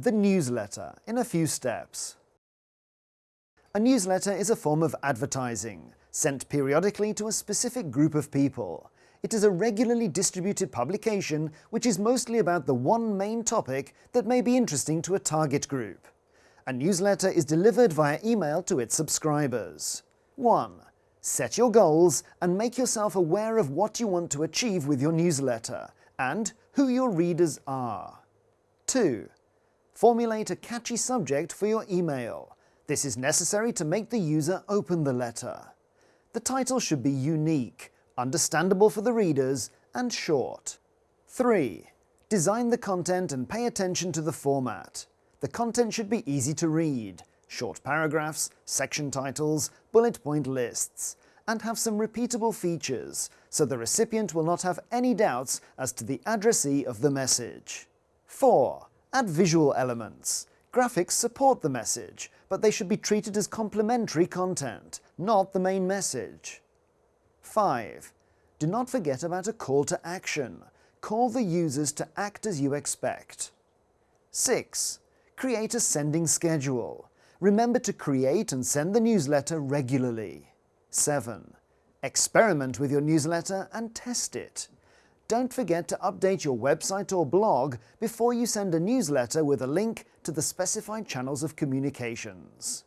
The newsletter in a few steps. A newsletter is a form of advertising, sent periodically to a specific group of people. It is a regularly distributed publication which is mostly about the one main topic that may be interesting to a target group. A newsletter is delivered via email to its subscribers. 1. Set your goals and make yourself aware of what you want to achieve with your newsletter and who your readers are. 2. Formulate a catchy subject for your email. This is necessary to make the user open the letter. The title should be unique, understandable for the readers, and short. 3. Design the content and pay attention to the format. The content should be easy to read, short paragraphs, section titles, bullet point lists, and have some repeatable features, so the recipient will not have any doubts as to the addressee of the message. 4. Add visual elements. Graphics support the message, but they should be treated as complementary content, not the main message. 5. Do not forget about a call to action. Call the users to act as you expect. 6. Create a sending schedule. Remember to create and send the newsletter regularly. 7. Experiment with your newsletter and test it. Don't forget to update your website or blog before you send a newsletter with a link to the specified channels of communications.